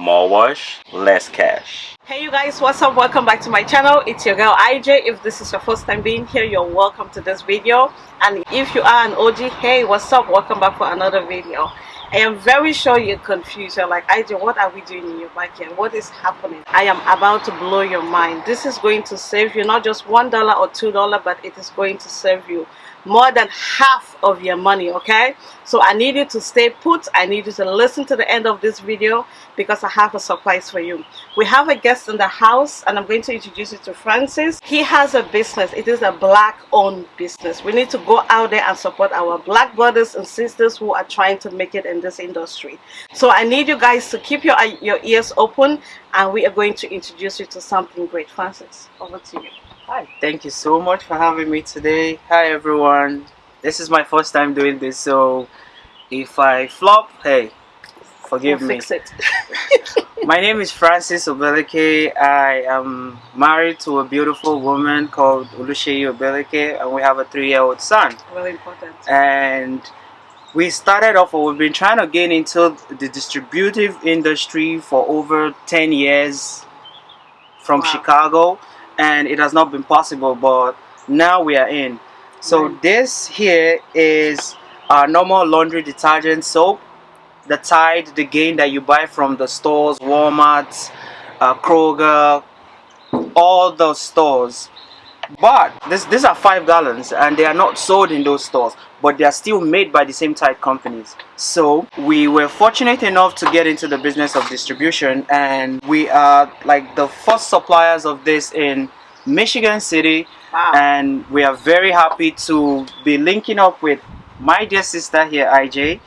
more wash less cash hey you guys what's up welcome back to my channel it's your girl IJ if this is your first time being here you're welcome to this video and if you are an OG hey what's up welcome back for another video I am very sure you're confused. You're like, IJ, what are we doing in your backyard? What is happening? I am about to blow your mind. This is going to save you not just $1 or $2, but it is going to save you more than half of your money okay? So i need you to stay put. I need you to listen to the end of this video because i have a surprise for you. We have a guest in the house and i'm going to introduce you to francis. He has a business. It is a black owned business. We need to go out there and support our black brothers and sisters who are trying to make it in this industry. So i need you guys to keep your your ears open and we are going to introduce you to something great francis over to you Hi, thank you so much for having me today. Hi everyone. This is my first time doing this, so if I flop, hey, forgive we'll me. Fix it. my name is Francis Obeleke. I am married to a beautiful woman called Oluseyi Obeleke, and we have a three-year-old son. Really important. And we started off, or we've been trying to get into the distributive industry for over 10 years from wow. Chicago and it has not been possible but now we are in so right. this here is our normal laundry detergent soap the Tide, the Gain that you buy from the stores, Walmart, uh, Kroger, all those stores. But this, these are five gallons and they are not sold in those stores, but they are still made by the same Tide companies. So we were fortunate enough to get into the business of distribution and we are like the first suppliers of this in Michigan City wow. and we are very happy to be linking up with my dear sister here IJ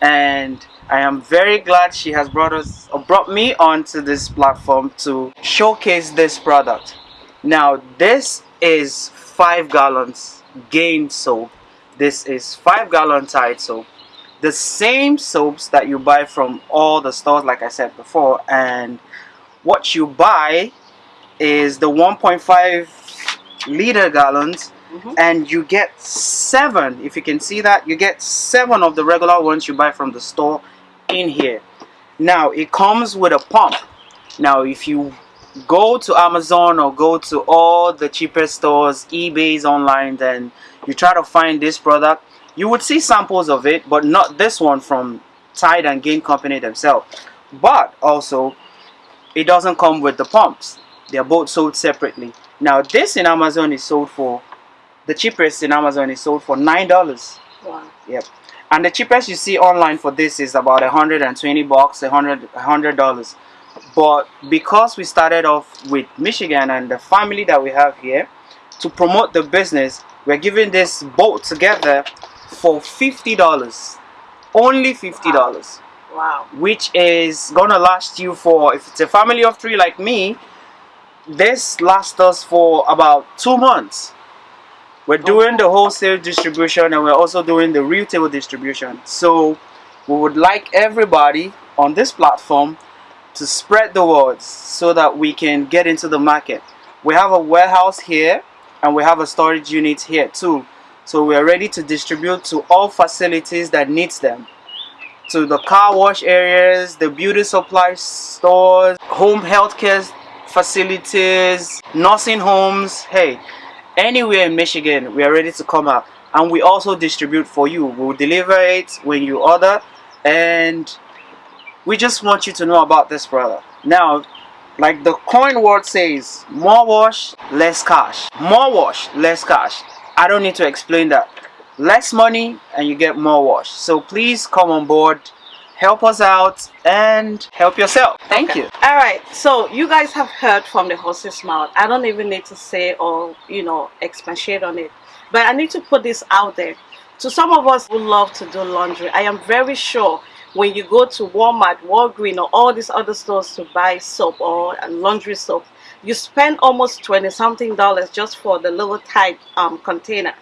and I am very glad she has brought us brought me onto this platform to showcase this product now this is five gallons gain soap. This is five gallon tide soap. The same soaps that you buy from all the stores like I said before and what you buy is the 1.5 liter gallons mm -hmm. and you get seven. If you can see that you get seven of the regular ones you buy from the store in here. Now it comes with a pump. Now if you go to Amazon or go to all the cheapest stores eBay's online then you try to find this product. You would see samples of it but not this one from Tide and Gain Company themselves. But also it doesn't come with the pumps. They're both sold separately. Now this in Amazon is sold for the cheapest in Amazon is sold for nine dollars. Wow. Yep. And the cheapest you see online for this is about 120 bucks a hundred hundred dollars but because we started off with Michigan and the family that we have here to promote the business we're giving this boat together for $50 only $50 wow. wow. Which is gonna last you for if it's a family of three like me this lasts us for about two months. We're oh. doing the wholesale distribution and we're also doing the retail distribution. So we would like everybody on this platform to spread the words so that we can get into the market. We have a warehouse here and we have a storage unit here too. So we are ready to distribute to all facilities that needs them. To the car wash areas the beauty supply stores home healthcare facilities nursing homes. Hey anywhere in Michigan we are ready to come out and we also distribute for you. We'll deliver it when you order and we just want you to know about this product now like the coin word says more wash less cash. More wash less cash. I don't need to explain that. Less money and you get more wash. So please come on board help us out and help yourself. Thank okay. you. All right. So you guys have heard from the horse's mouth. I don't even need to say or you know expatiate on it. But i need to put this out there. To some of us who love to do laundry i am very sure when you go to walmart walgreens or all these other stores to buy soap or laundry soap you spend almost 20 something dollars just for the little type um, container.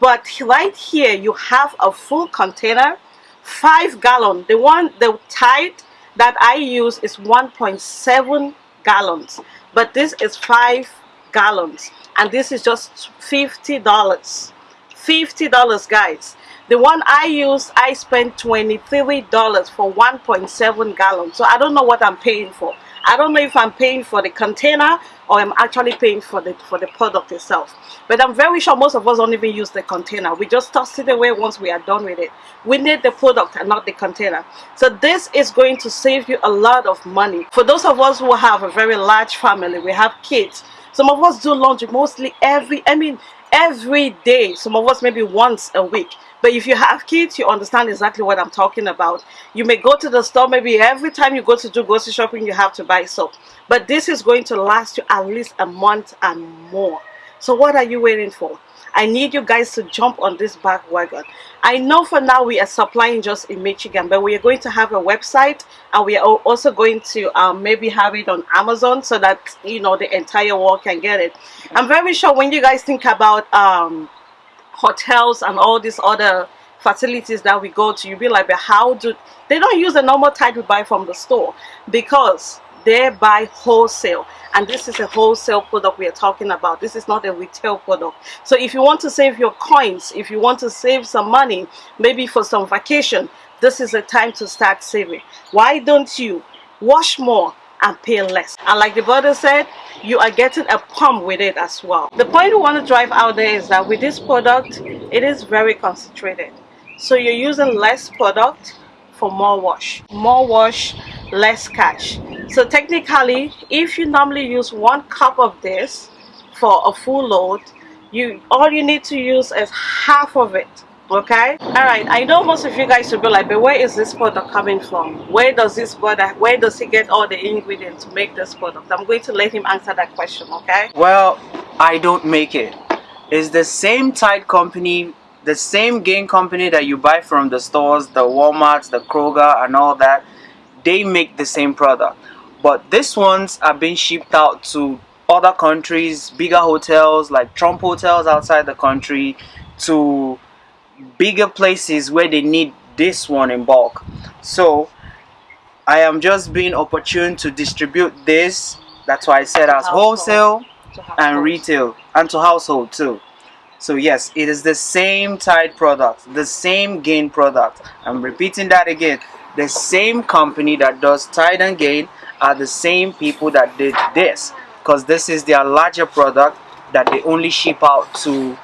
But right here you have a full container five gallon. The one the Tide that I use is 1.7 gallons but this is five gallons and this is just $50 $50 guys the one I use I spent $23 for 1.7 gallons so I don't know what I'm paying for. I don't know if I'm paying for the container or I'm actually paying for the for the product itself. But I'm very sure most of us don't even use the container. We just toss it away once we are done with it. We need the product and not the container. So this is going to save you a lot of money. For those of us who have a very large family we have kids. Some of us do laundry mostly every I mean every day. Some of us maybe once a week. But if you have kids you understand exactly what I'm talking about. You may go to the store maybe every time you go to do grocery shopping you have to buy soap. But this is going to last you at least a month and more. So what are you waiting for I need you guys to jump on this back wagon. I know for now we are supplying just in Michigan, but we are going to have a website and we are also going to um, maybe have it on Amazon so that, you know, the entire world can get it. I'm very sure when you guys think about um, hotels and all these other facilities that we go to, you'll be like, but how do, they don't use the normal type we buy from the store because they buy wholesale. And this is a wholesale product we are talking about. This is not a retail product. So if you want to save your coins if you want to save some money maybe for some vacation this is a time to start saving. Why don't you wash more and pay less? And like the brother said you are getting a pump with it as well. The point we want to drive out there is that with this product it is very concentrated. So you're using less product for more wash. More wash less cash so technically if you normally use one cup of this for a full load you all you need to use is half of it okay? All right i know most of you guys will be like but where is this product coming from? Where does this product where does he get all the ingredients to make this product? I'm going to let him answer that question okay? Well i don't make it. It's the same Tide company the same Gain company that you buy from the stores the walmarts the kroger and all that. They make the same product but these ones are being shipped out to other countries bigger hotels like trump hotels outside the country to bigger places where they need this one in bulk. So i am just being opportune to distribute this. That's why i said as wholesale and retail and to household too. So yes it is the same tide product the same gain product. I'm repeating that again. The same company that does tide and gain are the same people that did this because this is their larger product that they only ship out to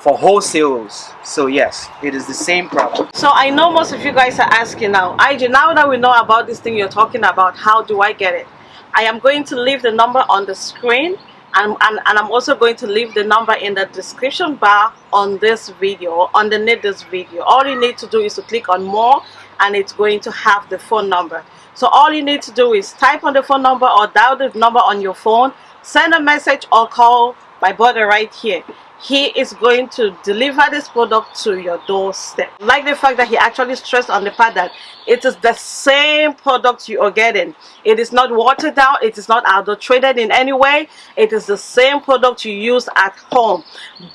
for wholesales so yes it is the same product. So i know most of you guys are asking now. Ij now that we know about this thing you're talking about how do i get it? I am going to leave the number on the screen and, and, and I'm also going to leave the number in the description bar on this video underneath this video. All you need to do is to click on more and it's going to have the phone number. So all you need to do is type on the phone number or dial the number on your phone send a message or call my brother right here. He is going to deliver this product to your doorstep. Like the fact that he actually stressed on the fact that it is the same product you are getting. It is not watered down. It is not adulterated in any way. It is the same product you use at home.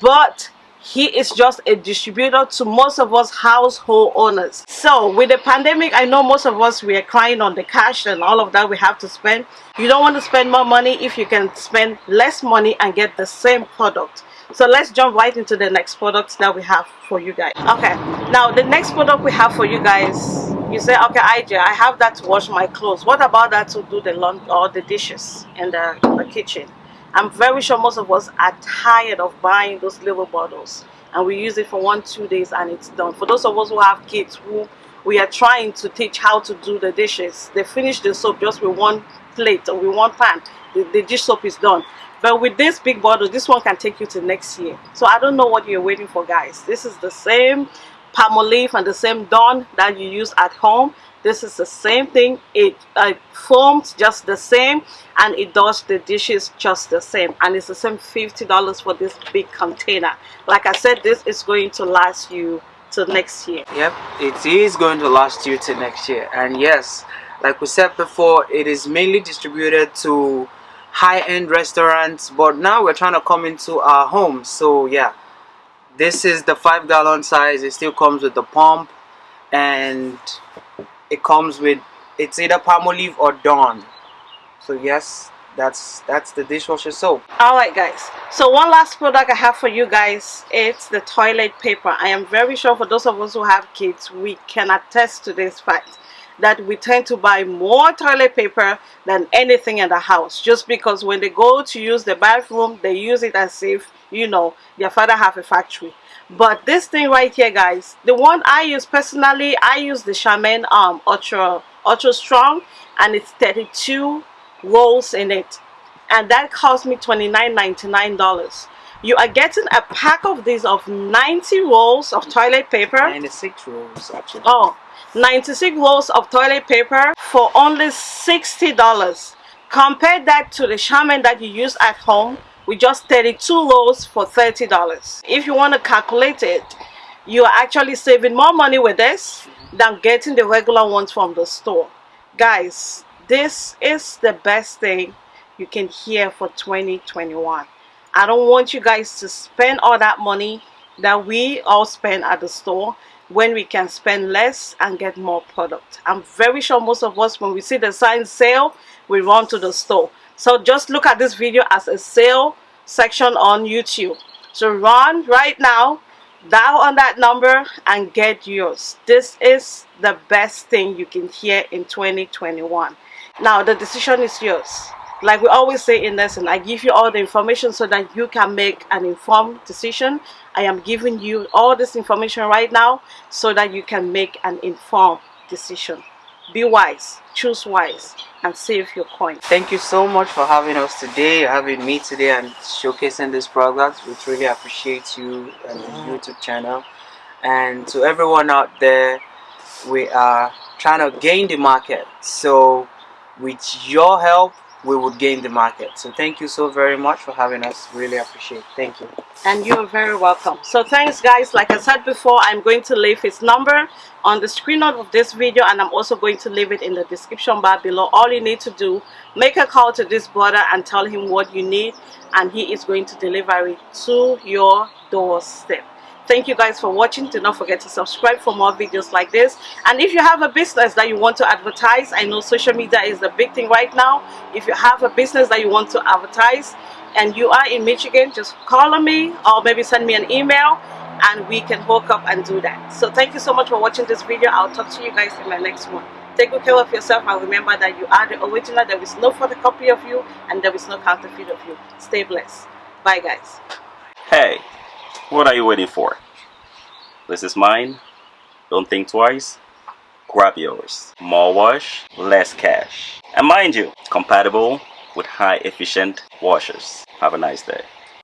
But he is just a distributor to most of us household owners. So with the pandemic i know most of us we are crying on the cash and all of that we have to spend. You don't want to spend more money if you can spend less money and get the same product. So let's jump right into the next product that we have for you guys. Okay now the next product we have for you guys you say okay IJ I have that to wash my clothes. What about that to do the laundry or the dishes in the, in the kitchen I'm very sure most of us are tired of buying those little bottles and we use it for one two days and it's done. For those of us who have kids who we are trying to teach how to do the dishes they finish the soap just with one plate or with one pan the, the dish soap is done. But with this big bottle this one can take you to next year. So I don't know what you're waiting for guys. This is the same Palmolive and the same Dawn that you use at home this is the same thing. It uh, forms just the same and it does the dishes just the same. And it's the same $50 for this big container. Like I said this is going to last you till next year. Yep it is going to last you till next year. And yes like we said before it is mainly distributed to high-end restaurants but now we're trying to come into our home. So yeah this is the five gallon size. It still comes with the pump and it comes with it's either Palmolive or Dawn. So yes that's that's the dishwasher soap. All right guys. So one last product i have for you guys it's the toilet paper. I am very sure for those of us who have kids we can attest to this fact that we tend to buy more toilet paper than anything in the house. Just because when they go to use the bathroom they use it as if you know their father have a factory. But this thing right here guys the one i use personally i use the Charmin um ultra ultra strong and it's 32 rolls in it. And that cost me $29.99 you are getting a pack of these of 90 rolls of toilet paper. 96 rolls actually. Oh 96 rolls of toilet paper for only $60 compare that to the Charmin that you use at home with just 32 rolls for $30 if you want to calculate it you are actually saving more money with this than getting the regular ones from the store guys this is the best thing you can hear for 2021 I don't want you guys to spend all that money that we all spend at the store when we can spend less and get more product. I'm very sure most of us when we see the sign sale we run to the store. So just look at this video as a sale section on YouTube. So run right now dial on that number and get yours. This is the best thing you can hear in 2021. Now the decision is yours. Like we always say in lesson, I give you all the information so that you can make an informed decision. I am giving you all this information right now so that you can make an informed decision. Be wise, choose wise, and save your coin. Thank you so much for having us today, having me today and showcasing this product. We really appreciate you and the YouTube channel. And to everyone out there, we are trying to gain the market. So with your help we would gain the market. So thank you so very much for having us. Really appreciate thank you. And you're very welcome. So thanks guys. Like i said before i'm going to leave his number on the screen of this video and i'm also going to leave it in the description bar below. All you need to do make a call to this brother and tell him what you need and he is going to deliver it to your doorstep thank you guys for watching. Do not forget to subscribe for more videos like this. And if you have a business that you want to advertise i know social media is the big thing right now. If you have a business that you want to advertise and you are in michigan just call on me or maybe send me an email and we can hook up and do that. So thank you so much for watching this video. I'll talk to you guys in my next one. Take good care of yourself and remember that you are the original. There is no photocopy of you and there is no counterfeit of you. Stay blessed. Bye guys. Hey what are you waiting for? This is mine. Don't think twice. Grab yours. More wash, less cash. And mind you, compatible with high efficient washers. Have a nice day.